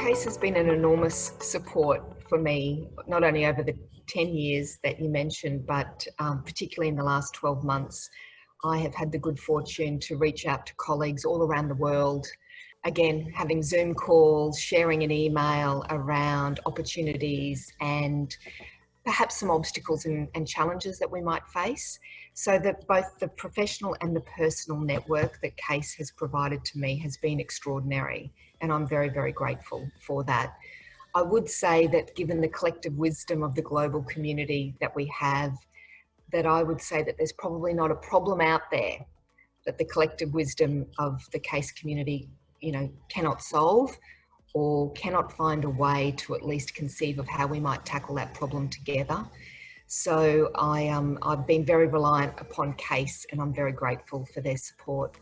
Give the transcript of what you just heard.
CASE has been an enormous support for me, not only over the 10 years that you mentioned, but um, particularly in the last 12 months. I have had the good fortune to reach out to colleagues all around the world. Again, having Zoom calls, sharing an email around opportunities and perhaps some obstacles and, and, challenges that we might face. So that both the professional and the personal network that CASE has provided to me has been extraordinary. And I'm very, very grateful for that. I would say that given the collective wisdom of the global community that we have, that I would say that there's probably not a problem out there that the collective wisdom of the CASE community, you know, cannot solve or cannot find a way to at least conceive of how we might tackle that problem together. So I, um, I've been very reliant upon CASE and I'm very grateful for their support.